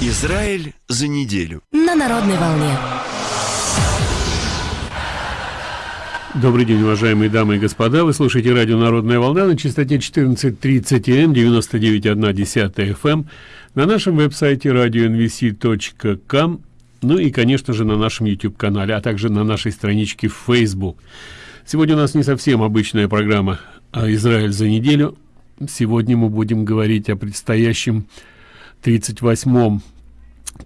Израиль за неделю. На народной волне. Добрый день, уважаемые дамы и господа. Вы слушаете радио «Народная волна» на частоте 14.30 М, 99,1 FM, на нашем веб-сайте radio.nvc.com, ну и, конечно же, на нашем YouTube-канале, а также на нашей страничке в Facebook. Сегодня у нас не совсем обычная программа а «Израиль за неделю». Сегодня мы будем говорить о предстоящем 38-м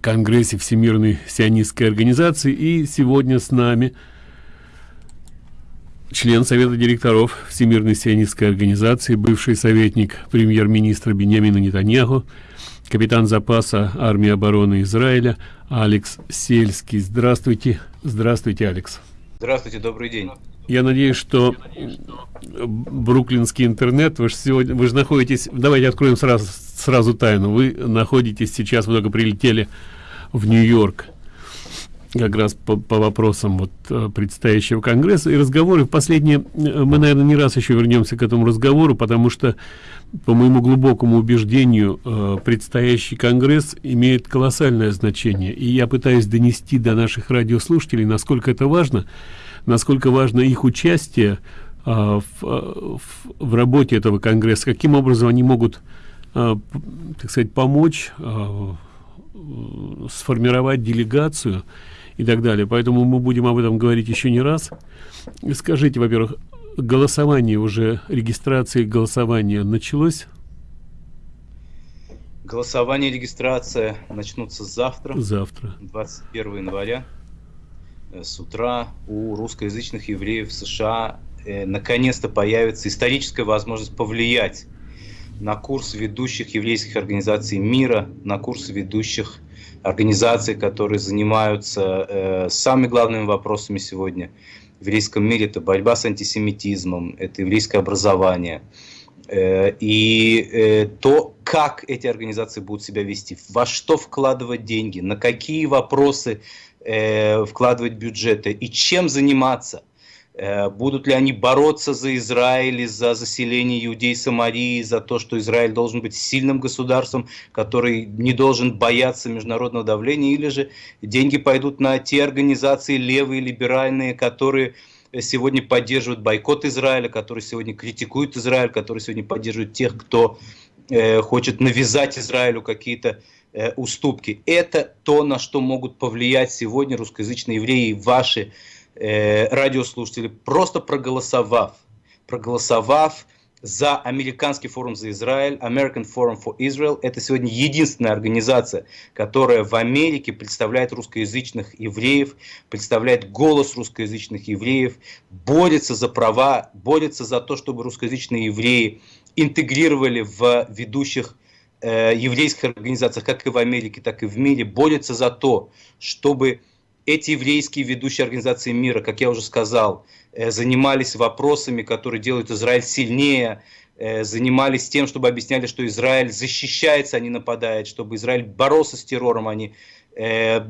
Конгрессе Всемирной сионистской организации. И сегодня с нами член Совета директоров Всемирной сионистской организации, бывший советник премьер-министра Беньямина Нетаньяху, капитан запаса армии обороны Израиля Алекс Сельский. Здравствуйте. Здравствуйте, Алекс. Здравствуйте, добрый день. Я надеюсь, что бруклинский интернет, вы же сегодня, вы же находитесь, давайте откроем сразу, сразу тайну, вы находитесь сейчас, только прилетели в Нью-Йорк, как раз по, по вопросам вот э, предстоящего конгресса и разговоры. В последние э, мы наверное не раз еще вернемся к этому разговору потому что по моему глубокому убеждению э, предстоящий конгресс имеет колоссальное значение. И я пытаюсь донести до наших радиослушателей насколько это важно насколько важно их участие в, в, в работе этого конгресса каким образом они могут так сказать помочь а, сформировать делегацию и так далее. Поэтому мы будем об этом говорить еще не раз. Скажите во-первых голосование уже регистрации голосования началось? Голосование регистрация начнутся завтра завтра. 21 января Э, с утра у русскоязычных евреев США. Э, наконец-то появится историческая возможность повлиять на курс ведущих еврейских организаций мира, на курс ведущих организаций, которые занимаются э, самыми главными вопросами сегодня в еврейском мире. Это борьба с антисемитизмом, это еврейское образование. Э, и э, то, как эти организации будут себя вести, во что вкладывать деньги, на какие вопросы э, вкладывать бюджеты и чем заниматься. Э, будут ли они бороться за Израиль, за заселение иудей Самарии, за то, что Израиль должен быть сильным государством, который не должен бояться международного давления, или же деньги пойдут на те организации левые, либеральные, которые сегодня поддерживают бойкот Израиля, которые сегодня критикуют Израиль, которые сегодня поддерживают тех, кто э, хочет навязать Израилю какие-то Э, уступки. Это то, на что могут повлиять сегодня русскоязычные евреи, ваши э, радиослушатели, просто проголосовав, проголосовав за Американский форум за Израиль, American Forum for Israel. Это сегодня единственная организация, которая в Америке представляет русскоязычных евреев, представляет голос русскоязычных евреев, борется за права, борется за то, чтобы русскоязычные евреи интегрировали в ведущих э, еврейских организациях, как и в Америке, так и в мире, борются за то, чтобы эти еврейские ведущие организации мира, как я уже сказал, э, занимались вопросами, которые делают Израиль сильнее, э, занимались тем, чтобы объясняли, что Израиль защищается, а не нападает, чтобы Израиль боролся с террором, а не э,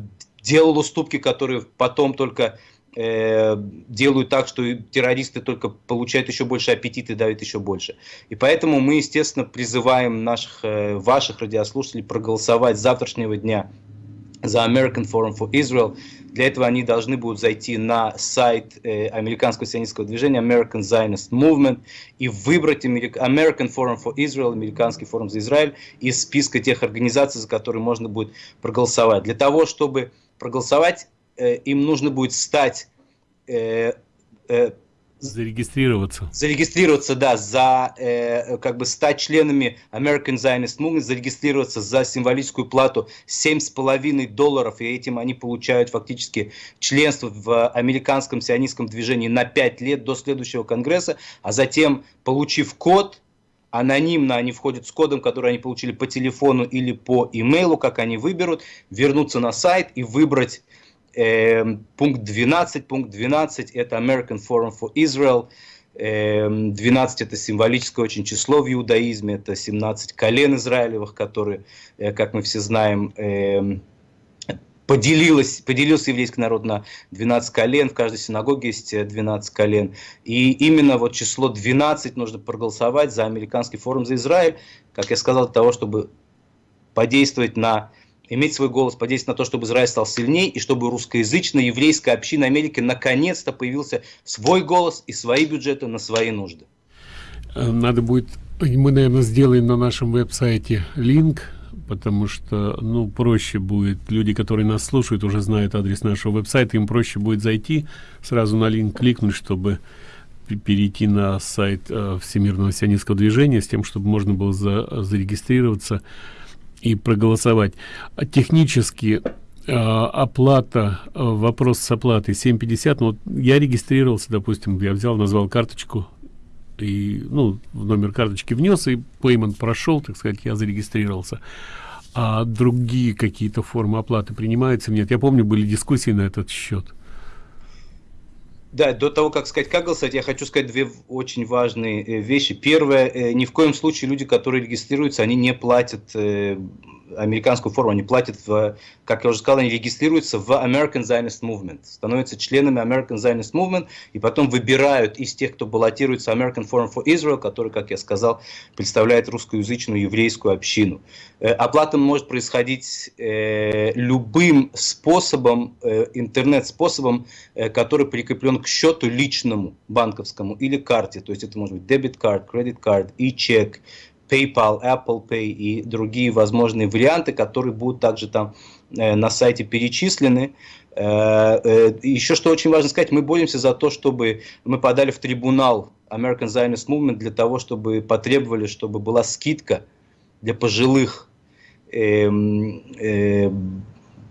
делал уступки, которые потом только делают так, что террористы только получают еще больше аппетит и давят еще больше. И поэтому мы, естественно, призываем наших, ваших радиослушателей проголосовать с завтрашнего дня за American Forum for Israel. Для этого они должны будут зайти на сайт э, американского сионистского движения American Zionist Movement и выбрать American Forum for Israel, американский форум за Израиль, из списка тех организаций, за которые можно будет проголосовать. Для того, чтобы проголосовать, Э, им нужно будет стать э, зарегистрироваться. Зарегистрироваться да за э, как бы стать членами American Zionist Movement зарегистрироваться за символическую плату семь с половиной долларов и этим они получают фактически членство в американском сионистском движении на пять лет до следующего конгресса а затем получив код анонимно они входят с кодом, который они получили по телефону или по имейлу, как они выберут, вернуться на сайт и выбрать э, пункт 12. Пункт 12 это American Forum for Israel. 12 эм, это символическое очень число в иудаизме, это 17 колен Израилевых, которые, э, как мы все знаем, эм, поделилось, поделился еврейский народ на 12 колен, в каждой синагоге есть 12 э, колен. И именно вот число 12 нужно проголосовать за американский форум за Израиль, как я сказал, для того, чтобы подействовать на иметь свой голос, подействовать на то, чтобы Израиль стал сильнее, и чтобы русскоязычная еврейская община Америки наконец-то появился свой голос и свои бюджеты на свои нужды. Э, надо будет, мы, наверное, сделаем на нашем веб-сайте линк, потому что, ну, проще будет, люди, которые нас слушают, уже знают адрес нашего веб-сайта, им проще будет зайти, сразу на линк кликнуть, чтобы перейти на сайт э, Всемирного сионистского движения с тем, чтобы можно было за, зарегистрироваться и проголосовать. А технически э, оплата, э, вопрос с оплатой 7.50, ну, вот я регистрировался, допустим, я взял, назвал карточку, и, ну, в номер карточки внес, и payment прошел, так сказать, я зарегистрировался. А другие какие-то формы оплаты принимаются? Нет, я помню, были дискуссии на этот счет. Да, до того, как сказать, как голосовать, я хочу сказать две очень важные э, вещи. Первое, э, ни в коем случае люди, которые регистрируются, они не платят э, американскую форму, они платят, в, как я уже сказал, они регистрируются в American Zionist Movement, становятся членами American Zionist Movement, и потом выбирают из тех, кто баллотируется American Forum for Israel, который, как я сказал, представляет русскоязычную еврейскую общину. Э, оплата может происходить э, любым способом, э, интернет-способом, который прикреплен к счету личному, банковскому или карте, то есть это может быть карт, кредит карт, и чек, PayPal, Apple Pay и другие возможные варианты, которые будут также там э, на сайте перечислены. Э, э, еще что очень важно сказать, мы боремся за то, чтобы мы подали в трибунал American Zionist Movement для того, чтобы потребовали, чтобы была скидка для пожилых э, э,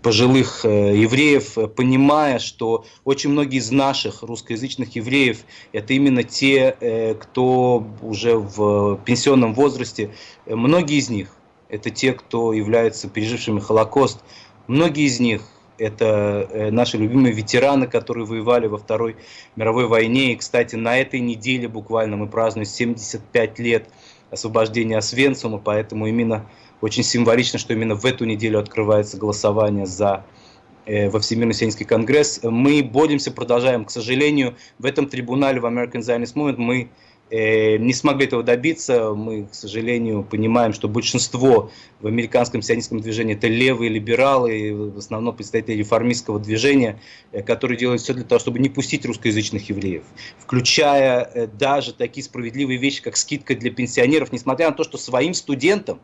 пожилых э, евреев, э, понимая, что очень многие из наших русскоязычных евреев это именно те, э, кто уже в пенсионном возрасте, многие из них это те, кто являются пережившими Холокост, многие из них это наши любимые ветераны, которые воевали во Второй мировой войне. И, кстати, на этой неделе буквально мы празднуем 75 лет освобождения Освенциума, поэтому именно очень символично, что именно в эту неделю открывается голосование за э, во Всемирный сионистский конгресс. Мы боремся, продолжаем. К сожалению, в этом трибунале, в American Zionist Movement, мы э, не смогли этого добиться. Мы, к сожалению, понимаем, что большинство в американском сионистском движении это левые либералы, в основном представители реформистского движения, э, которые делают все для того, чтобы не пустить русскоязычных евреев, включая даже такие справедливые вещи, как скидка для пенсионеров, несмотря на то, что своим студентам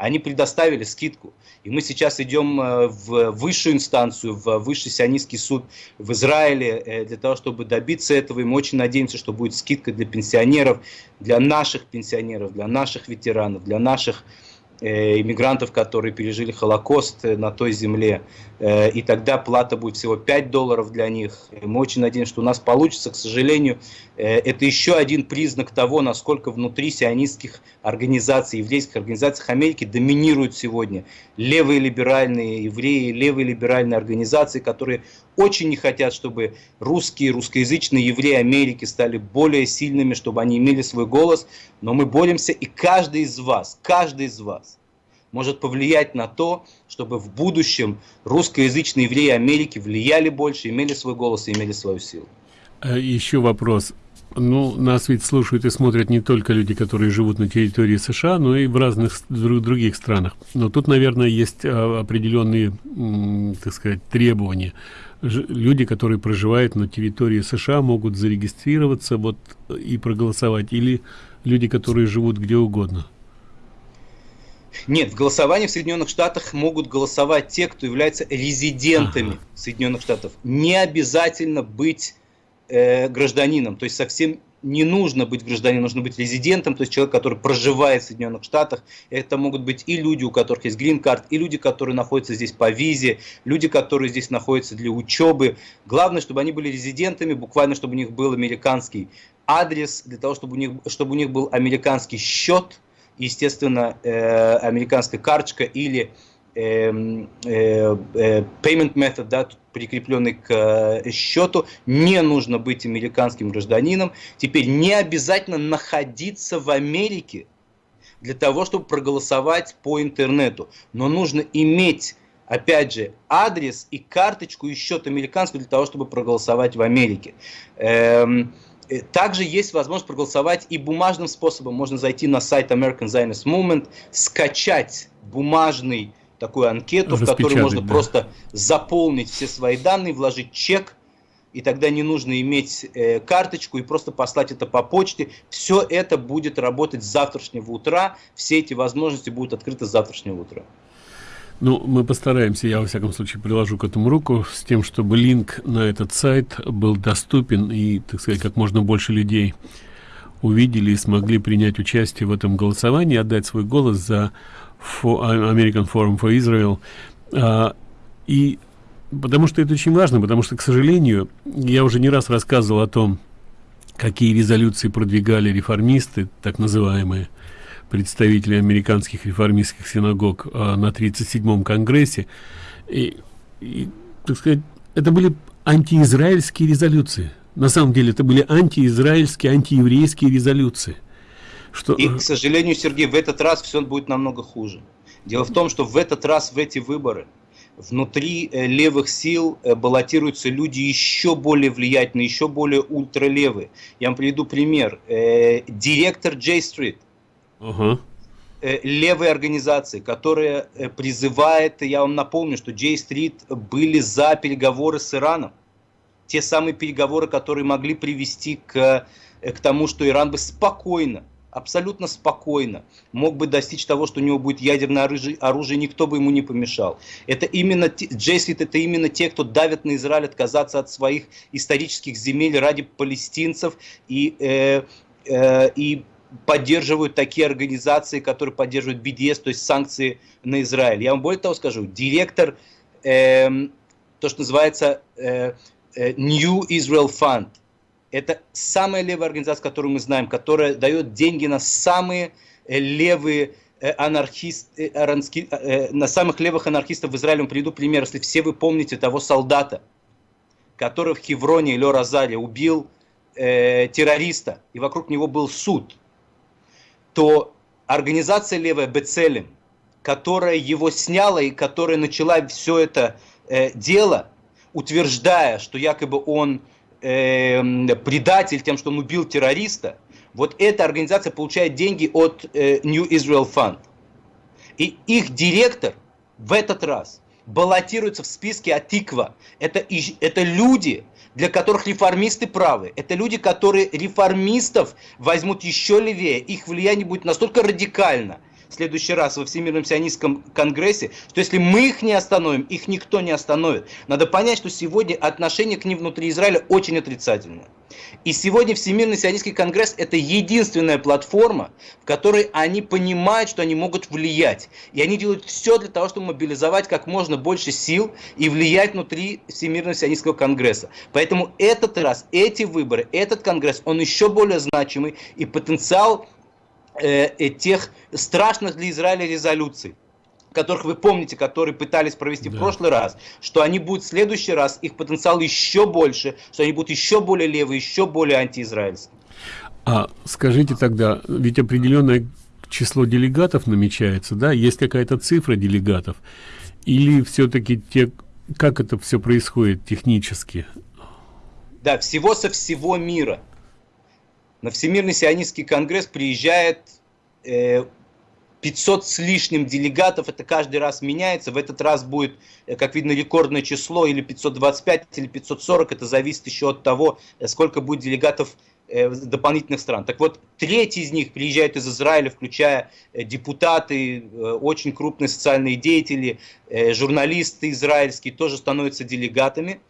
они предоставили скидку. И мы сейчас идем э, в высшую инстанцию, в высший сионистский суд в Израиле э, для того, чтобы добиться этого. И мы очень надеемся, что будет скидка для пенсионеров, для наших пенсионеров, для наших ветеранов, для наших иммигрантов, которые пережили Холокост э, на той земле, э, и тогда плата будет всего 5 долларов для них. Мы очень надеемся, что у нас получится. К сожалению, это еще один признак того, насколько внутри сионистских организаций, еврейских организаций Америки доминируют сегодня левые либеральные евреи, левые либеральные организации, которые очень не хотят, чтобы русские, русскоязычные евреи Америки стали более сильными, чтобы они имели свой голос. Но мы боремся, и каждый из вас, каждый из вас может повлиять на то, чтобы в будущем русскоязычные евреи Америки влияли больше, имели свой голос и имели свою силу. Э, Еще вопрос. Ну, нас ведь слушают и смотрят не только люди, которые живут на территории США, но и в разных других странах. Но тут, наверное, есть а, определенные, так сказать, требования. Люди, которые проживают на территории США, могут зарегистрироваться вот и проголосовать, или люди, которые живут где угодно. Нет, в голосовании в Соединенных Штатах могут голосовать те, кто является резидентами ага. Соединенных Штатов. Не обязательно быть э, гражданином, то есть совсем не нужно быть гражданином, нужно быть резидентом, то есть человек, который проживает в Соединенных Штатах. Это могут быть и люди, у которых есть грин-карт, и люди, которые находятся здесь по визе, люди, которые здесь находятся для учебы. Главное, чтобы они были резидентами, буквально, чтобы у них был американский адрес, для того, чтобы у них, чтобы у них был американский счет, естественно, э, американская карточка или э, э, payment method, да, прикрепленный к счету, не нужно быть американским гражданином. Теперь не обязательно находиться в Америке для того, чтобы проголосовать по интернету. Но нужно иметь, опять же, адрес и карточку и счет американский для того, чтобы проголосовать в Америке. Эм, также есть возможность проголосовать и бумажным способом. Можно зайти на сайт American Zionist Movement, скачать бумажный такую анкету, в которой можно да. просто заполнить все свои данные, вложить чек, и тогда не нужно иметь э, карточку и просто послать это по почте. Все это будет работать с завтрашнего утра, все эти возможности будут открыты с завтрашнего утра. Ну, мы постараемся, я во всяком случае приложу к этому руку, с тем, чтобы линк на этот сайт был доступен и, так сказать, как можно больше людей увидели и смогли принять участие в этом голосовании, отдать свой голос за American Forum for Israel. А, и потому что это очень важно, потому что, к сожалению, я уже не раз рассказывал о том, какие резолюции продвигали реформисты, так называемые, представители американских реформистских синагог а, на 37-м конгрессе. И, и, так сказать, это были антиизраильские резолюции. На самом деле это были антиизраильские, антиеврейские резолюции. Что... И, к сожалению, Сергей, в этот раз все будет намного хуже. Дело в том, что в этот раз в эти выборы внутри э, левых сил э, баллотируются люди еще более влиятельные, еще более ультралевые. Я вам приведу пример. Э, директор J Street, uh-huh. левой организации, которая призывает, я вам напомню, что J Street были за переговоры с Ираном. Те самые переговоры, которые могли привести к, к тому, что Иран бы спокойно абсолютно спокойно мог бы достичь того, что у него будет ядерное оружие, оружие никто бы ему не помешал. Это именно, Джейсвит это именно те, кто давят на Израиль отказаться от своих исторических земель ради палестинцев и, э, э, и поддерживают такие организации, которые поддерживают BDS, то есть санкции на Израиль. Я вам более того скажу, директор, э, то, что называется э, э New Israel Fund, это самая левая организация, которую мы знаем, которая дает деньги на самые левые э, анархисты, э, на самых левых анархистов в Израиле. Приведу пример. Если все вы помните того солдата, который в Хевроне, Лё Розари, убил э, террориста, и вокруг него был суд, то организация левая Бецелем, которая его сняла и которая начала все это э, дело, утверждая, что якобы он э, предатель тем, что он убил террориста, вот эта организация получает деньги от э, New Israel Fund. И их директор в этот раз баллотируется в списке Атиква. Это, это люди, для которых реформисты правы. Это люди, которые реформистов возьмут еще левее. Их влияние будет настолько радикально – в следующий раз во Всемирном сионистском конгрессе, что если мы их не остановим, их никто не остановит. Надо понять, что сегодня отношение к ним внутри Израиля очень отрицательное. И сегодня Всемирный сионистский конгресс это единственная платформа, в которой они понимают, что они могут влиять. И они делают все для того, чтобы мобилизовать как можно больше сил и влиять внутри Всемирного сионистского конгресса. Поэтому этот раз, эти выборы, этот конгресс, он еще более значимый и потенциал Э, э, тех страшных для Израиля резолюций которых вы помните, которые пытались провести да. в прошлый раз, что они будут в следующий раз, их потенциал еще больше, что они будут еще более левые, еще более антиизраильские. А скажите тогда, ведь определенное число делегатов намечается, да? Есть какая-то цифра делегатов? Или все-таки те, как это все происходит технически? Да, всего со всего мира на Всемирный сионистский конгресс приезжает э, 500 с лишним делегатов, это каждый раз меняется, в этот раз будет, э, как видно, рекордное число, или 525, или 540, это зависит еще от того, э, сколько будет делегатов э, дополнительных стран. Так вот, треть из них приезжают из Израиля, включая депутаты, очень крупные социальные деятели, журналисты израильские тоже становятся делегатами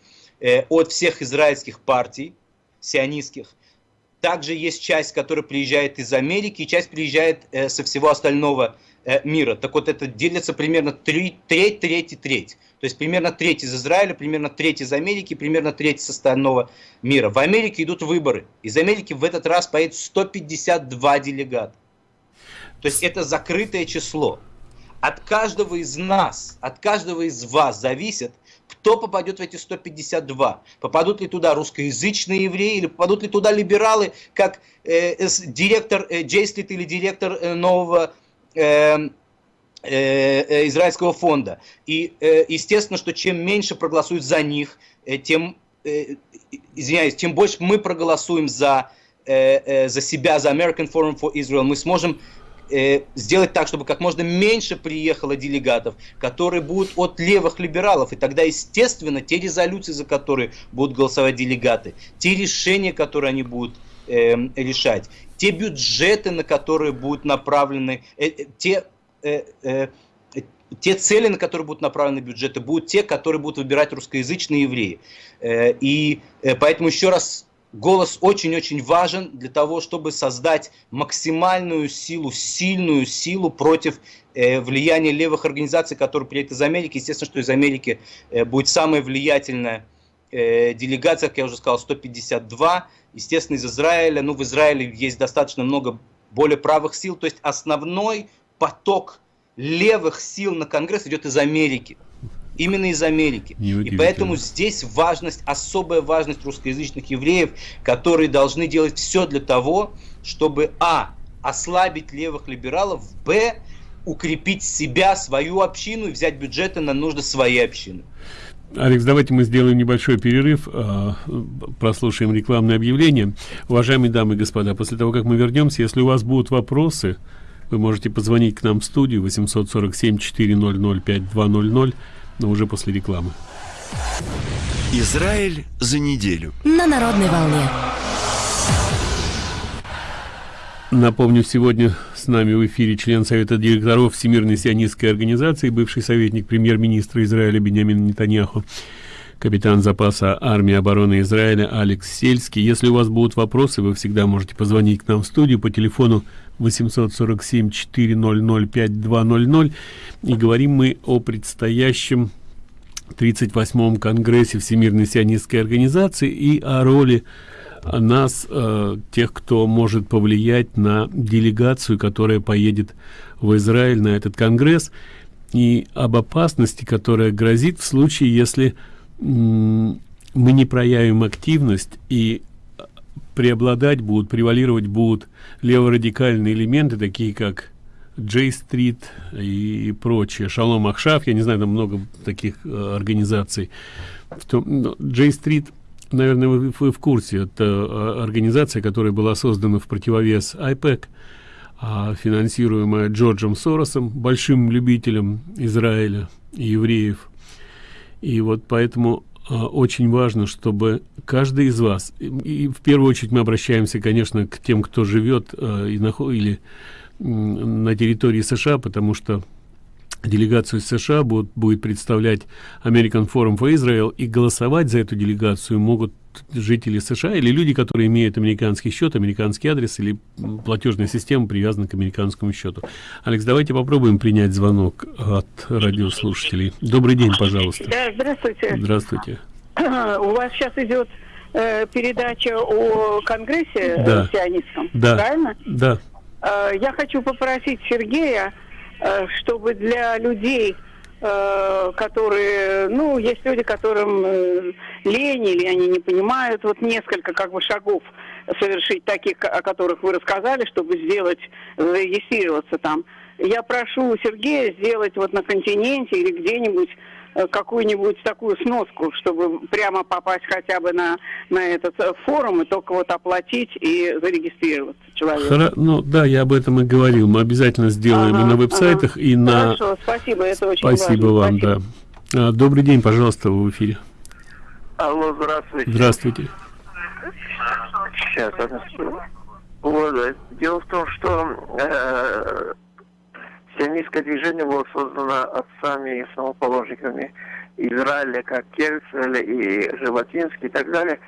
от всех израильских партий, сионистских. Также есть часть, которая приезжает из Америки, и часть приезжает э, со всего остального э, мира. Так вот, это делится примерно три, треть, треть и треть. То есть примерно треть из Израиля, примерно треть из Америки, примерно треть из остального мира. В Америке идут выборы. Из Америки в этот раз поедет 152 делегата. То есть это закрытое число. От каждого из нас, от каждого из вас зависит, кто попадет в эти 152? Попадут ли туда русскоязычные евреи или попадут ли туда либералы, как э, директор э, Джейслит или директор э, нового э, э, э, израильского фонда. И э, естественно, что чем меньше проголосуют за них, э, тем, э, извиняюсь, тем больше мы проголосуем за, э, э, за себя, за American Forum for Israel. Мы сможем э, сделать так, чтобы как можно меньше приехало делегатов, которые будут от левых либералов. И тогда, естественно, те резолюции, за которые будут голосовать делегаты, те решения, которые они будут э, решать, те бюджеты, на которые будут направлены, э, э, те... Э, э, те цели, на которые будут направлены бюджеты, будут те, которые будут выбирать русскоязычные евреи. Э, и поэтому еще раз голос очень-очень важен для того, чтобы создать максимальную силу, сильную силу против э, влияния левых организаций, которые приедут из Америки. Естественно, что из Америки э, будет самая влиятельная э, делегация, как я уже сказал, 152. Естественно, из Израиля. Ну, в Израиле есть достаточно много более правых сил. То есть основной поток левых сил на Конгресс идет из Америки именно из Америки. И поэтому здесь важность, особая важность русскоязычных евреев, которые должны делать все для того, чтобы а. ослабить левых либералов, б. укрепить себя, свою общину и взять бюджеты на нужды своей общины. Алекс, давайте мы сделаем небольшой перерыв, а, прослушаем рекламное объявление. Уважаемые дамы и господа, после того, как мы вернемся, если у вас будут вопросы, вы можете позвонить к нам в студию 847 400 5200 но уже после рекламы. Израиль за неделю. На народной волне. Напомню, сегодня с нами в эфире член Совета директоров Всемирной сионистской организации, бывший советник премьер-министра Израиля Бенямин Нетаньяху, капитан запаса армии обороны Израиля Алекс Сельский. Если у вас будут вопросы, вы всегда можете позвонить к нам в студию по телефону 847 400 5200 и говорим мы о предстоящем 38-м конгрессе Всемирной сионистской организации и о роли нас, э, тех, кто может повлиять на делегацию, которая поедет в Израиль на этот конгресс, и об опасности, которая грозит в случае, если мы не проявим активность и преобладать будут, превалировать будут леворадикальные элементы, такие как Джей-стрит и прочее, Шалом Ахшав, я не знаю, там много таких э, организаций. Джей-стрит, наверное, вы, вы в курсе, это э, организация, которая была создана в противовес IPEC, а финансируемая Джорджем Соросом, большим любителем Израиля и евреев. И вот поэтому а, очень важно, чтобы каждый из вас, и, в первую очередь мы обращаемся, конечно, к тем, кто живет а, и на, или на территории США, потому что делегацию США будет, будет представлять American Forum for Israel, и голосовать за эту делегацию могут жители США или люди, которые имеют американский счет, американский адрес или платежная система привязана к американскому счету. Алекс, давайте попробуем принять звонок от радиослушателей. Добрый день, пожалуйста. Да, здравствуйте. Здравствуйте. У вас сейчас идет э, передача о Конгрессе да. сионистском, да. правильно? Да. Э, я хочу попросить Сергея, чтобы для людей Э, которые, ну, есть люди, которым э, лень или они не понимают, вот несколько как бы шагов совершить таких, о которых вы рассказали, чтобы сделать, зарегистрироваться там. Я прошу Сергея сделать вот на континенте или где-нибудь Э, какую-нибудь такую сноску, чтобы прямо попасть хотя бы на, на этот э, форум и только вот оплатить и зарегистрироваться человеку. Хора... Ну да, я об этом и говорил. Мы обязательно сделаем ага, и на веб-сайтах, ага. и на... Хорошо, спасибо, это очень Спасибо важно. вам, спасибо. да. А, добрый день, пожалуйста, в эфире. Алло, здравствуйте. Здравствуйте. Сейчас, вот, дело в том, что э, Сионистское движение было создано отцами и основоположниками Израиля, как Кельцель и Животинский и так далее.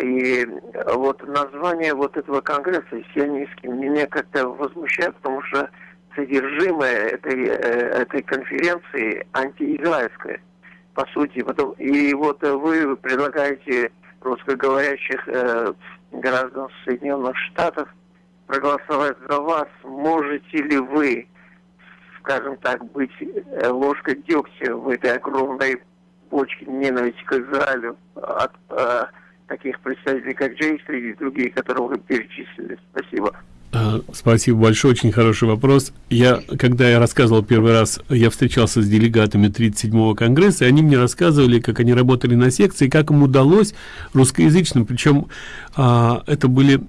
И вот название вот этого конгресса сионистский меня как-то возмущает, потому что содержимое этой, э, этой конференции антиизраильское, по сути. Потом, и вот вы предлагаете русскоговорящих э, граждан Соединенных Штатов проголосовать за вас. Можете ли вы скажем так, быть э, ложкой дегтя в этой огромной почке ненависти к Израилю от э, таких представителей, как Джейстри и другие, которые вы перечислили. Спасибо. А, спасибо большое, очень хороший вопрос. Я, когда я рассказывал первый раз, я встречался с делегатами 37-го конгресса, и они мне рассказывали, как они работали на секции, как им удалось русскоязычным, причем а, это были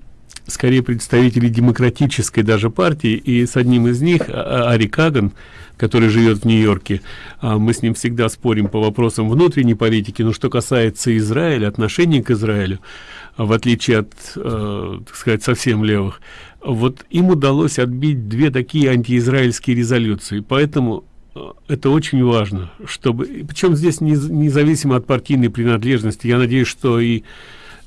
скорее представители демократической даже партии, и с одним из них, а, а, Ари Каган, который живет в Нью-Йорке, а, мы с ним всегда спорим по вопросам внутренней политики, но что касается Израиля, отношений к Израилю, в отличие от, э, так сказать, совсем левых, вот им удалось отбить две такие антиизраильские резолюции, поэтому э, это очень важно, чтобы, причем здесь независимо от партийной принадлежности, я надеюсь, что и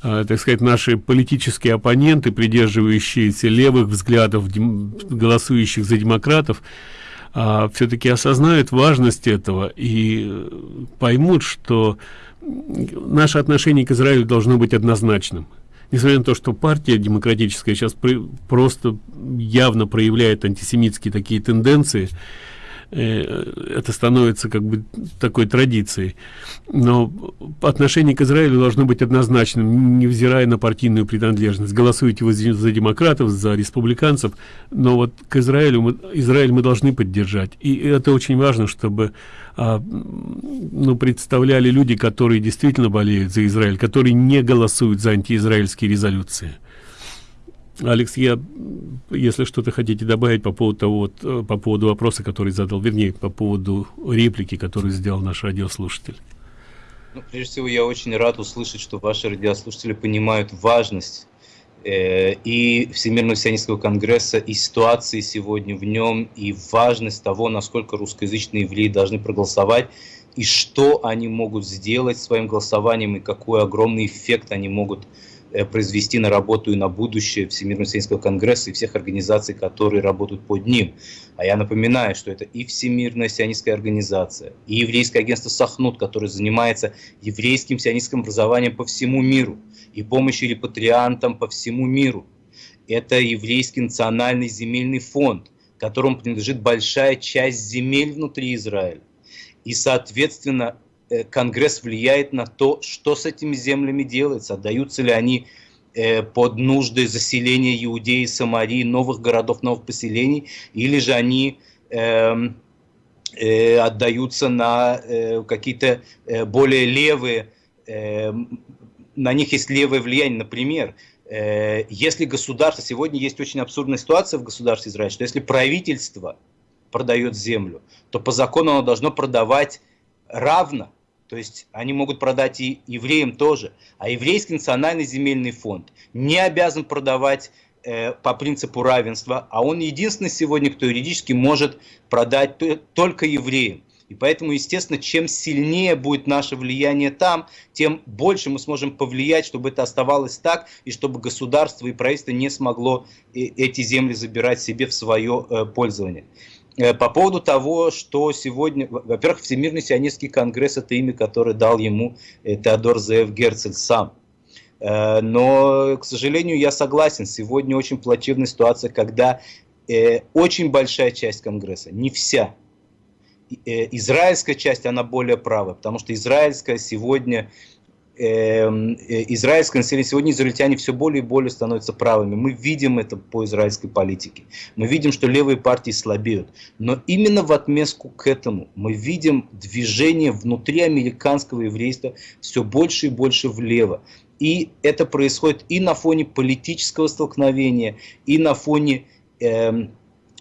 так сказать, наши политические оппоненты, придерживающиеся левых взглядов, голосующих за демократов, а, все-таки осознают важность этого и э, поймут, что наше отношение к Израилю должно быть однозначным. Несмотря на то, что партия демократическая сейчас просто явно проявляет антисемитские такие тенденции, Э, это становится как бы такой традицией. Но отношение к израилю должно быть однозначным невзирая на партийную принадлежность. Голосуете вы за демократов за республиканцев но вот к израилю мы израиль мы должны поддержать. И это очень важно чтобы а, ну представляли люди которые действительно болеют за израиль которые не голосуют за антиизраильские резолюции Алекс, я, если что-то хотите добавить по поводу того, вот, э, по поводу вопроса, который задал, вернее, по поводу реплики, которую сделал наш радиослушатель. Ну, прежде всего, я очень рад услышать, что ваши радиослушатели понимают важность э, и Всемирного сионистского конгресса, и ситуации сегодня в нем, и важность того, насколько русскоязычные евреи должны проголосовать, и что они могут сделать своим голосованием, и какой огромный эффект они могут Э, произвести на работу и на будущее Всемирного сионистского конгресса и всех организаций, которые работают под ним. А я напоминаю, что это и Всемирная сионистская организация, и еврейское агентство Сахнут, которое занимается еврейским сионистским образованием по всему миру, и помощью репатриантам по всему миру. Это еврейский национальный земельный фонд, которому принадлежит большая часть земель внутри Израиля. И, соответственно, Э, Конгресс влияет на то, что с этими землями делается, отдаются ли они э, под нужды заселения Иудеи, Самарии, новых городов, новых поселений, или же они эм, э, отдаются на какие-то более левые, на них есть левое влияние, например, если государство, сегодня есть очень абсурдная ситуация в государстве Израиля, что если правительство продает землю, то по закону оно должно продавать равно то есть они могут продать и евреям тоже. А еврейский национальный земельный фонд не обязан продавать э, по принципу равенства, а он единственный сегодня, кто юридически может продать только евреям. И поэтому, естественно, чем сильнее будет наше влияние там, тем больше мы сможем повлиять, чтобы это оставалось так, и чтобы государство и правительство не смогло э, эти земли забирать себе в свое э, пользование. Э, по поводу того, что сегодня, во-первых, Всемирный сионистский конгресс – это имя, которое дал ему э, Теодор Зеев Герцель сам. Э, но, к сожалению, я согласен, сегодня очень плачевная ситуация, когда очень большая часть Конгресса, не вся, израильская часть, она более правая, потому что израильская сегодня израильское население, сегодня израильтяне все более и более становятся правыми. Мы видим это по израильской политике. Мы видим, что левые партии слабеют. Но именно в отместку к этому мы видим движение внутри американского еврейства все больше и больше влево. И это происходит и на фоне политического столкновения, и на фоне... Э,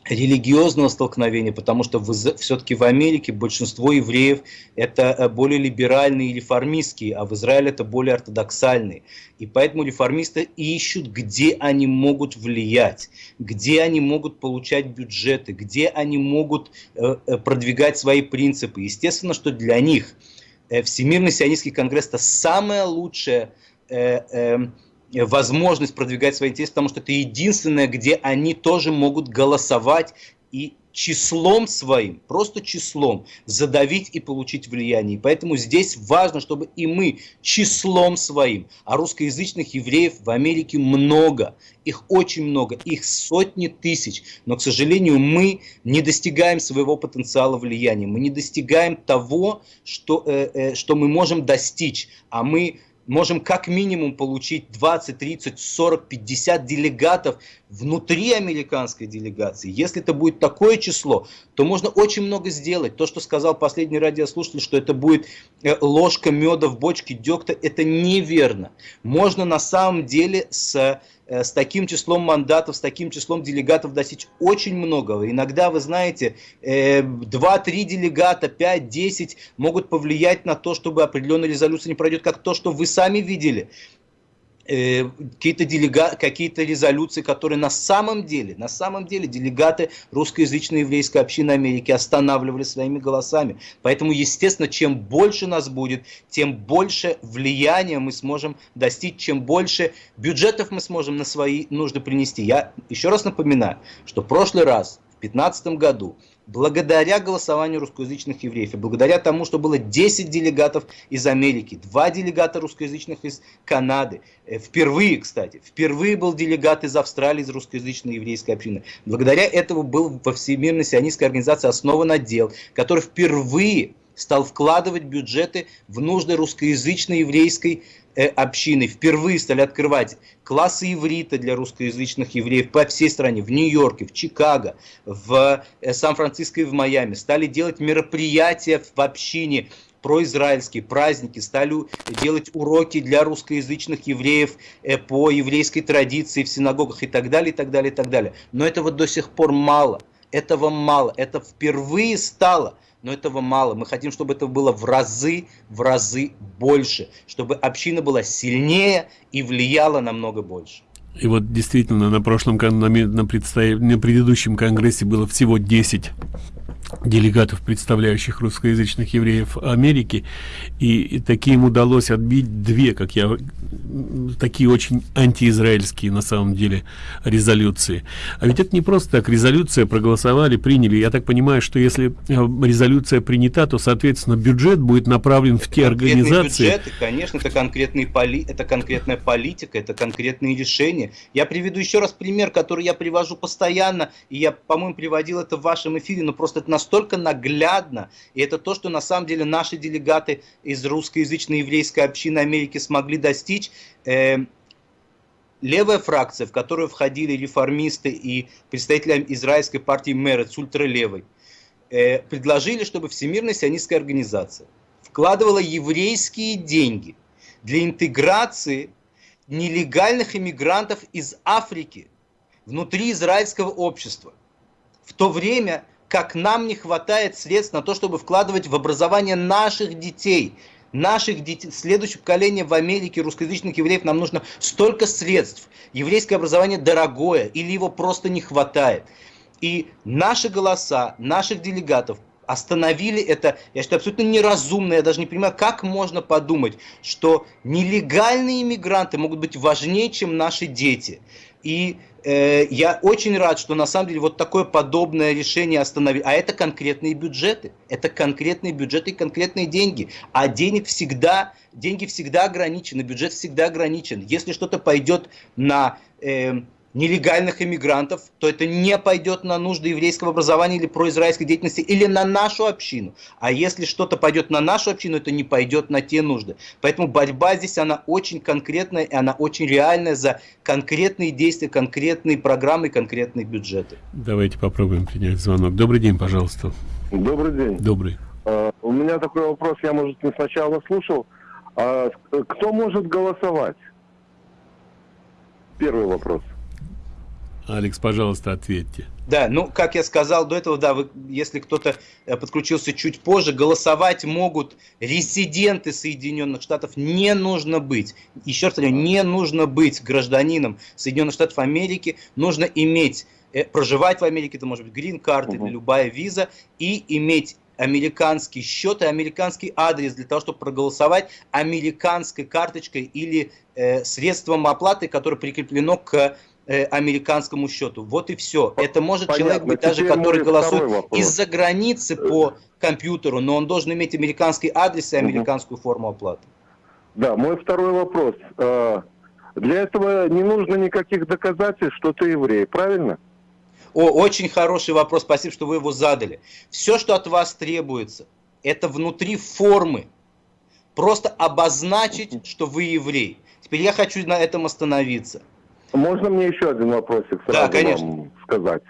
религиозного столкновения, потому что все-таки в Америке большинство евреев это э, более либеральные и реформистские, а в Израиле это более ортодоксальные. И поэтому реформисты ищут, где они могут влиять, где они могут получать бюджеты, где они могут э, э, продвигать свои принципы. Естественно, что для них Всемирный сионистский конгресс это самое лучшее возможность продвигать свои интересы, потому что это единственное, где они тоже могут голосовать и числом своим, просто числом задавить и получить влияние. Поэтому здесь важно, чтобы и мы числом своим, а русскоязычных евреев в Америке много, их очень много, их сотни тысяч, но, к сожалению, мы не достигаем своего потенциала влияния, мы не достигаем того, что, э, э, что мы можем достичь, а мы можем как минимум получить 20, 30, 40, 50 делегатов внутри американской делегации, если это будет такое число, то можно очень много сделать. То, что сказал последний радиослушатель, что это будет э, ложка меда в бочке дегтя, это неверно. Можно на самом деле с Э, с таким числом мандатов, с таким числом делегатов достичь очень многого. Иногда, вы знаете, 2-3 э, делегата, 5-10 могут повлиять на то, чтобы определенная резолюция не пройдет, как то, что вы сами видели какие-то делега... какие-то резолюции, которые на самом деле, на самом деле делегаты русскоязычной еврейской общины Америки останавливали своими голосами. Поэтому, естественно, чем больше нас будет, тем больше влияния мы сможем достичь, чем больше бюджетов мы сможем на свои нужды принести. Я еще раз напоминаю, что в прошлый раз, 2015 году, благодаря голосованию русскоязычных евреев и благодаря тому, что было 10 делегатов из Америки, 2 делегата русскоязычных из Канады, э, впервые, кстати, впервые был делегат из Австралии, из русскоязычной еврейской общины. Благодаря этому был во Всемирной сионистской организации основан отдел, который впервые стал вкладывать бюджеты в нужды русскоязычной еврейской общины впервые стали открывать классы иврита для русскоязычных евреев по всей стране, в Нью-Йорке, в Чикаго, в э, Сан-Франциско и в Майами, стали делать мероприятия в общине, произраильские праздники, стали делать уроки для русскоязычных евреев э, по еврейской традиции в синагогах и так далее, и так далее, и так далее. Но этого до сих пор мало. Этого мало. Это впервые стало но этого мало. Мы хотим, чтобы это было в разы, в разы больше, чтобы община была сильнее и влияла намного больше. И вот действительно на прошлом на, на, на предыдущем конгрессе было всего 10 делегатов, представляющих русскоязычных евреев Америки, и, и таким удалось отбить две, как я, такие очень антиизраильские на самом деле резолюции. А ведь это не просто так, резолюция проголосовали, приняли. Я так понимаю, что если э, резолюция принята, то, соответственно, бюджет будет направлен в те организации. Бюджеты, конечно, это, конкретные поли... это конкретная политика, это конкретные решения. Я приведу еще раз пример, который я привожу постоянно, и я, по-моему, приводил это в вашем эфире, но просто это настолько наглядно, и это то, что на самом деле наши делегаты из русскоязычной еврейской общины Америки смогли достичь. Э, левая фракция, в которую входили реформисты и представители израильской партии Мерец, ультралевой, э, предложили, чтобы Всемирная сионистская организация вкладывала еврейские деньги для интеграции нелегальных иммигрантов из Африки внутри израильского общества. В то время как нам не хватает средств на то, чтобы вкладывать в образование наших детей, наших детей, следующее поколение в Америке русскоязычных евреев, нам нужно столько средств. Еврейское образование дорогое или его просто не хватает. И наши голоса, наших делегатов остановили это, я считаю, абсолютно неразумно. Я даже не понимаю, как можно подумать, что нелегальные иммигранты могут быть важнее, чем наши дети. И э, я очень рад, что на самом деле вот такое подобное решение остановили. А это конкретные бюджеты. Это конкретные бюджеты и конкретные деньги. А денег всегда, деньги всегда ограничены, бюджет всегда ограничен. Если что-то пойдет на... Э, нелегальных иммигрантов, то это не пойдет на нужды еврейского образования или произраильской деятельности, или на нашу общину. А если что-то пойдет на нашу общину, это не пойдет на те нужды. Поэтому борьба здесь, она очень конкретная, и она очень реальная за конкретные действия, конкретные программы, конкретные бюджеты. Давайте попробуем принять звонок. Добрый день, пожалуйста. Добрый день. Добрый. Uh, у меня такой вопрос, я, может, не сначала слушал. Uh, кто может голосовать? Первый вопрос. Алекс, пожалуйста, ответьте. Да, ну, как я сказал до этого, да, вы, если кто-то э, подключился чуть позже, голосовать могут резиденты Соединенных Штатов, не нужно быть, еще раз говорю, не нужно быть гражданином Соединенных Штатов Америки, нужно иметь, э, проживать в Америке, это может быть грин-карта угу. или любая виза, и иметь американский счет и американский адрес для того, чтобы проголосовать американской карточкой или э, средством оплаты, которое прикреплено к э, американскому счету. Вот и все. Это может Понятно. человек быть даже, который голосует из-за границы по компьютеру, но он должен иметь американский адрес и американскую угу. форму оплаты. Да, мой второй вопрос. Э, для этого не нужно никаких доказательств, что ты еврей, правильно? О, очень хороший вопрос, спасибо, что вы его задали. Все, что от вас требуется, это внутри формы. Просто обозначить, что вы еврей. Теперь я хочу на этом остановиться. Можно мне еще один вопросик сразу Да, конечно. вам сказать?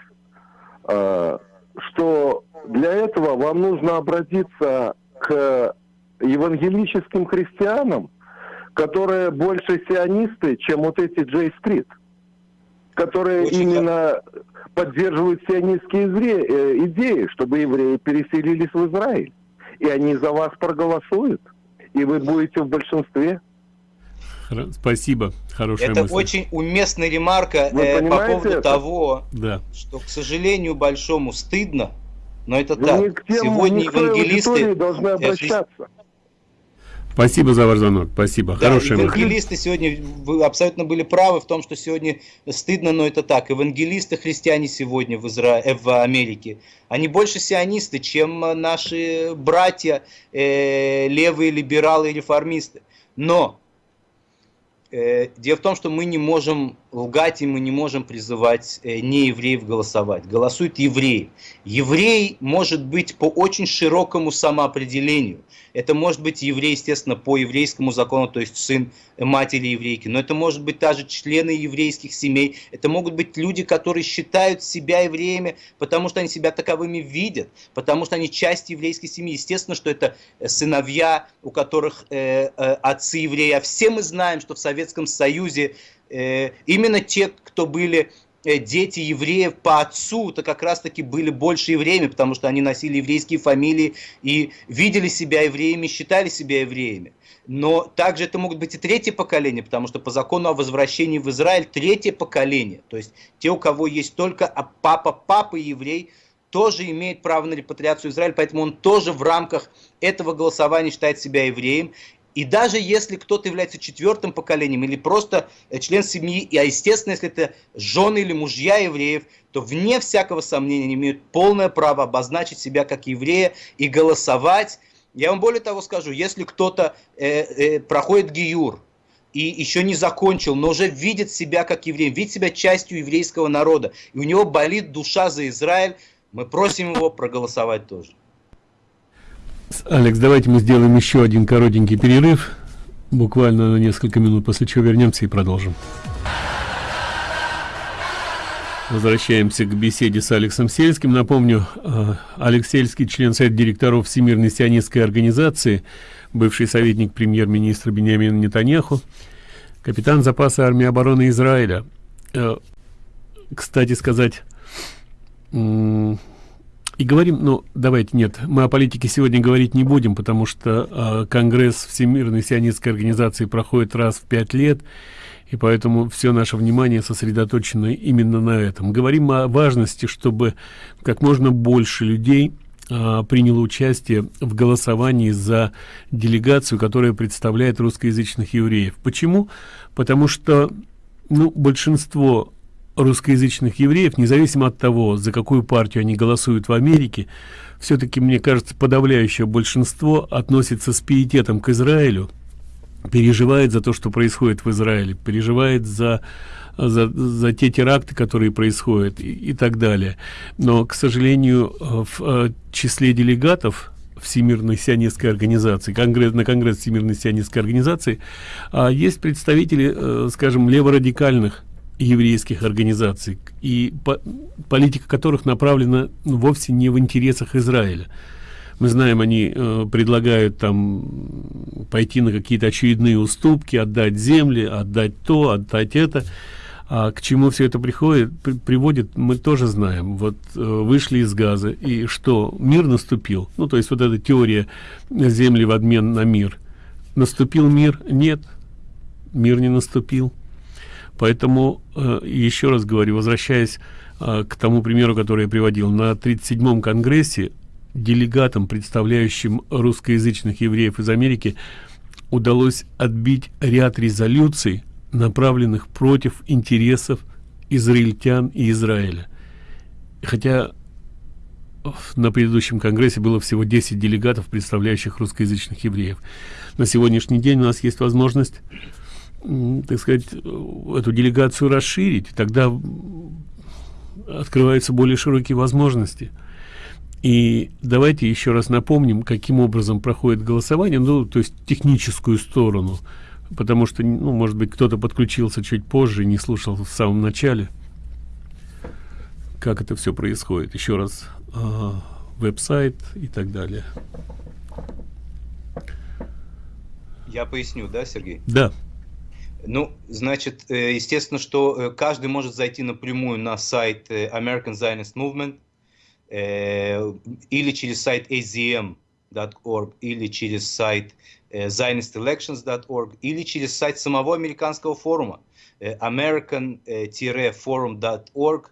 Э, Что для этого вам нужно обратиться к евангелическим христианам, которые больше сионисты, чем вот эти Джей Стрит, которые Очень именно поддерживают сионистские э, идеи, чтобы евреи переселились в Израиль. И они за вас проголосуют, и вы будете в большинстве. Спасибо, хорошая Это мысль. очень уместная ремарка э, по поводу это? того, Да. что, к сожалению, большому стыдно, но это Вы так. не к тем, Сегодня евангелисты... должны э, обращаться. Спасибо за ваш звонок. Спасибо. Да, Хорошая мысль. евангелисты сегодня, вы абсолютно были правы в том, что сегодня стыдно, но это так. Евангелисты, христиане сегодня в, Изра... э, в Америке, они больше сионисты, чем э, наши братья, э, левые либералы и реформисты. Но дело в том, что мы не можем лгать и мы не можем призывать э, неевреев голосовать. Голосуют евреи. Еврей может быть по очень широкому самоопределению. Это может быть еврей, естественно, по еврейскому закону, то есть сын матери еврейки. Но это может быть также члены еврейских семей. Это могут быть люди, которые считают себя евреями, потому что они себя таковыми видят, потому что они часть еврейской семьи. Естественно, что это э, сыновья, у которых э, э, отцы евреи. А все мы знаем, что в Советском Союзе э, именно те, кто были э, дети евреев по отцу, то как раз таки были больше евреями, потому что они носили еврейские фамилии и видели себя евреями, считали себя евреями. Но также это могут быть и третье поколение, потому что по закону о возвращении в Израиль третье поколение, то есть те, у кого есть только а папа, папа еврей, тоже имеет право на репатриацию Израиль, поэтому он тоже в рамках этого голосования считает себя евреем. И даже если кто-то является четвертым поколением или просто э, член семьи, а естественно, если это жены или мужья евреев, то вне всякого сомнения они имеют полное право обозначить себя как еврея и голосовать. Я вам более того скажу, если кто-то э, э, проходит гиюр, и еще не закончил, но уже видит себя как еврей, видит себя частью еврейского народа, и у него болит душа за Израиль, мы просим его проголосовать тоже. Алекс, давайте мы сделаем еще один коротенький перерыв, буквально на несколько минут, после чего вернемся и продолжим. Возвращаемся к беседе с Алексом Сельским. Напомню, э, Алекс Сельский, член Совета директоров Всемирной сионистской организации, бывший советник премьер-министра Бениамина Нетаньяху, капитан запаса армии обороны Израиля. Э, Кстати сказать, и говорим, ну, давайте, нет, мы о политике сегодня говорить не будем, потому что э, Конгресс Всемирной сионистской организации проходит раз в пять лет, и поэтому все наше внимание сосредоточено именно на этом. Говорим о важности, чтобы как можно больше людей а, приняло участие в голосовании за делегацию, которая представляет русскоязычных евреев. Почему? Потому что ну, большинство русскоязычных евреев, независимо от того, за какую партию они голосуют в Америке, все-таки, мне кажется, подавляющее большинство относится с пиететом к Израилю, переживает за то, что происходит в Израиле, переживает за, за, за те теракты, которые происходят и, и так далее. Но, к сожалению, в э, числе делегатов Всемирной сионистской организации, конгресс, на Конгресс Всемирной сионистской организации, а, есть представители, э, скажем, леворадикальных еврейских организаций, и по, политика которых направлена ну, вовсе не в интересах Израиля. Мы знаем, они э, предлагают там пойти на какие-то очередные уступки, отдать земли, отдать то, отдать это. А к чему все это приходит, при, приводит, мы тоже знаем. Вот э, вышли из газа, и что, мир наступил? Ну, то есть вот эта теория земли в обмен на мир. Наступил мир? Нет, мир не наступил. Поэтому, э, еще раз говорю, возвращаясь э, к тому примеру, который я приводил, на 37-м конгрессе делегатам, представляющим русскоязычных евреев из Америки, удалось отбить ряд резолюций, направленных против интересов израильтян и Израиля. Хотя на предыдущем конгрессе было всего 10 делегатов, представляющих русскоязычных евреев. На сегодняшний день у нас есть возможность, так сказать, эту делегацию расширить, тогда открываются более широкие возможности. И давайте еще раз напомним, каким образом проходит голосование, ну, то есть техническую сторону. потому что, ну, может быть, кто-то подключился чуть позже, не слушал в самом начале, как это все происходит. Еще раз, э, веб-сайт и так далее. Я поясню, да, Сергей? Да. Ну, значит, э, естественно, что э, каждый может зайти напрямую на сайт э, American Zionist Movement или через сайт azm.org, или через сайт zionistelections.org, или через сайт самого американского форума american-forum.org.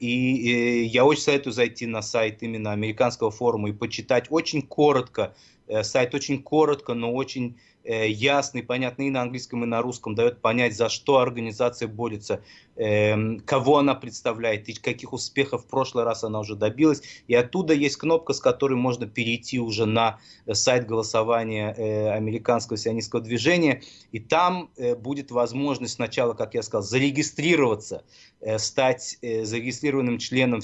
И я очень советую зайти на сайт именно американского форума и почитать очень коротко, сайт очень коротко, но очень Э, ясный, понятный и на английском, и на русском, дает понять, за что организация борется, эм, кого она представляет и каких успехов в прошлый раз она уже добилась. И оттуда есть кнопка, с которой можно перейти уже на э, сайт голосования э, американского сионистского движения. И там будет возможность сначала, как я сказал, зарегистрироваться, стать зарегистрированным членом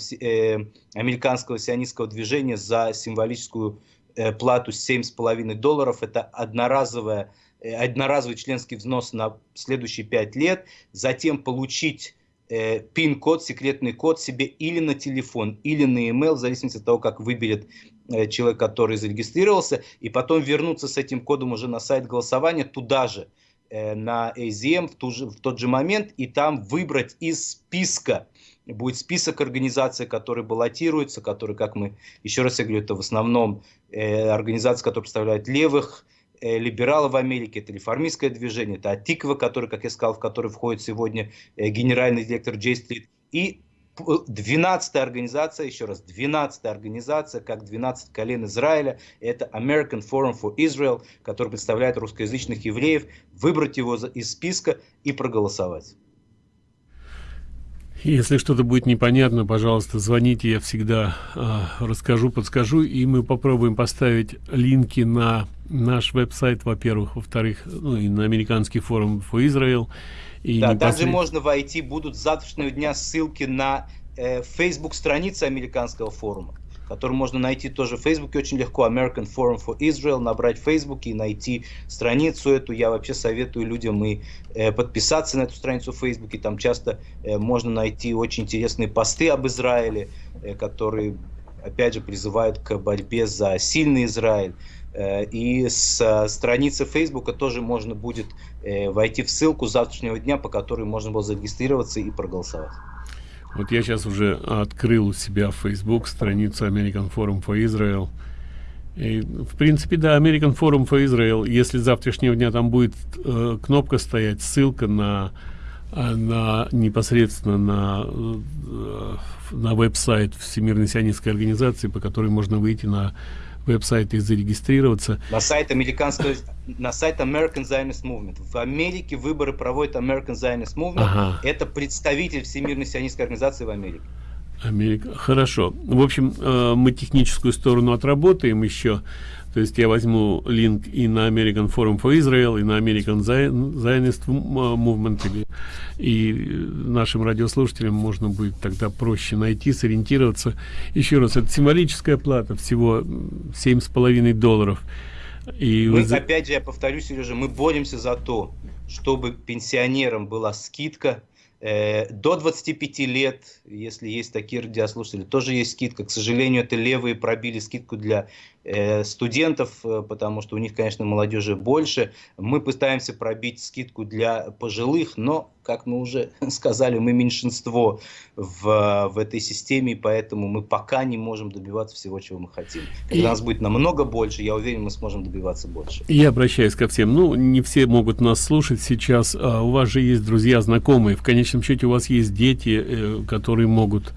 американского сионистского движения за символическую Э, плату 7,5 долларов. Это одноразовая, э, одноразовый членский взнос на следующие 5 лет. Затем получить э, пин-код, секретный код себе или на телефон, или на email, в зависимости от того, как выберет человек, который зарегистрировался, и потом вернуться с этим кодом уже на сайт голосования туда же, на AZM в, ту же, в тот же момент, и там выбрать из списка будет список организаций, которые баллотируются, которые, как мы, еще раз я говорю, это в основном э, организации, которые представляют левых, э, либералов в Америке, это реформистское движение, это Атиква, который, как я сказал, в который входит сегодня э, генеральный директор Джей Стрит, и 12 организация, еще раз, 12 организация, как 12 колен Израиля, это American Forum for Israel, который представляет русскоязычных евреев, выбрать его из списка и проголосовать. Если что-то будет непонятно, пожалуйста, звоните, я всегда э, расскажу, подскажу, и мы попробуем поставить линки на наш веб-сайт, во-первых, во-вторых, ну и на американский форум for Israel. И да, непосред... также можно войти, будут с завтрашнего дня ссылки на э, Facebook страницы американского форума который можно найти тоже в Фейсбуке очень легко, American Forum for Israel, набрать в Фейсбуке и найти страницу эту. Я вообще советую людям и э, подписаться на эту страницу в Фейсбуке, там часто э, можно найти очень интересные посты об Израиле, э, которые, опять же, призывают к борьбе за сильный Израиль. Э, и с э, страницы Фейсбука тоже можно будет э, войти в ссылку завтрашнего дня, по которой можно было зарегистрироваться и проголосовать. Вот я сейчас уже открыл у себя Facebook страницу American Forum for Israel. И, в принципе, да, American Forum for Israel, если завтрашнего дня там будет э, кнопка стоять, ссылка на, э, на непосредственно на, э, на веб-сайт Всемирной сионистской организации, по которой можно выйти на веб-сайт и зарегистрироваться. На сайт американского, на сайт American Zionist Movement. В Америке выборы проводит American Zionist Movement. Ага. Это представитель Всемирной сионистской организации в Америке. Америка. Хорошо. В общем, э, мы техническую сторону отработаем еще. То есть я возьму линк и на American Forum for Israel, и на American Zionist Movement, или, и нашим радиослушателям можно будет тогда проще найти, сориентироваться. Еще раз, это символическая плата, всего семь с половиной долларов. И мы, вы... опять же, я повторюсь, Сережа, мы боремся за то, чтобы пенсионерам была скидка Э, до 25 лет, если есть такие радиослушатели, тоже есть скидка. К сожалению, это левые пробили скидку для студентов, э, потому что у них, конечно, молодежи больше. Мы пытаемся пробить скидку для пожилых, но, как мы уже сказали, мы меньшинство в, в этой системе, поэтому мы пока не можем добиваться всего, чего мы хотим. Когда и... нас будет намного больше, я уверен, мы сможем добиваться больше. Я обращаюсь ко всем. Ну, не все могут нас слушать сейчас. А у вас же есть друзья, знакомые. В конечном счете у вас есть дети, э, которые могут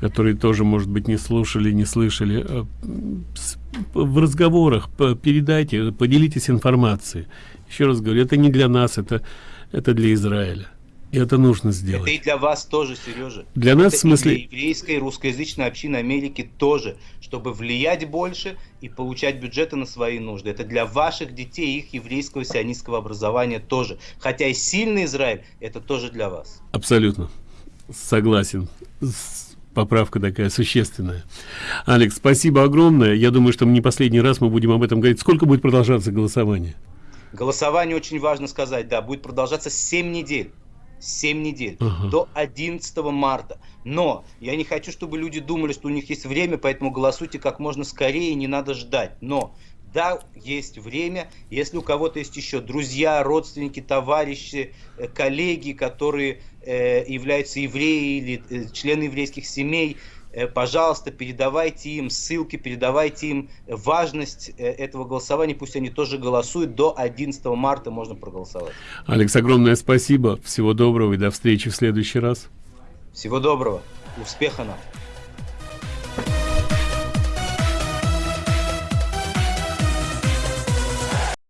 которые тоже, может быть, не слушали, не слышали. В разговорах передайте, поделитесь информацией. Еще раз говорю, это не для нас, это, это для Израиля. И это нужно сделать. Это и для вас тоже, Сережа. Для нас, это в смысле... для еврейской, русскоязычной общины Америки тоже, чтобы влиять больше и получать бюджеты на свои нужды. Это для ваших детей, их еврейского сионистского образования тоже. Хотя и сильный Израиль, это тоже для вас. Абсолютно. Согласен. Поправка такая существенная. Алекс, спасибо огромное. Я думаю, что не последний раз мы будем об этом говорить. Сколько будет продолжаться голосование? Голосование, очень важно сказать, да, будет продолжаться 7 недель. 7 недель, Ага. до 11 марта. Но я не хочу, чтобы люди думали, что у них есть время, поэтому голосуйте как можно скорее, не надо ждать. Но да, есть время. Если у кого-то есть еще друзья, родственники, товарищи, э, коллеги, которые являются евреи или э, члены еврейских семей, э, пожалуйста, передавайте им ссылки, передавайте им важность э, этого голосования, пусть они тоже голосуют. До 11 марта можно проголосовать. Алекс, огромное спасибо. Всего доброго и до встречи в следующий раз. Всего доброго, успеха нам!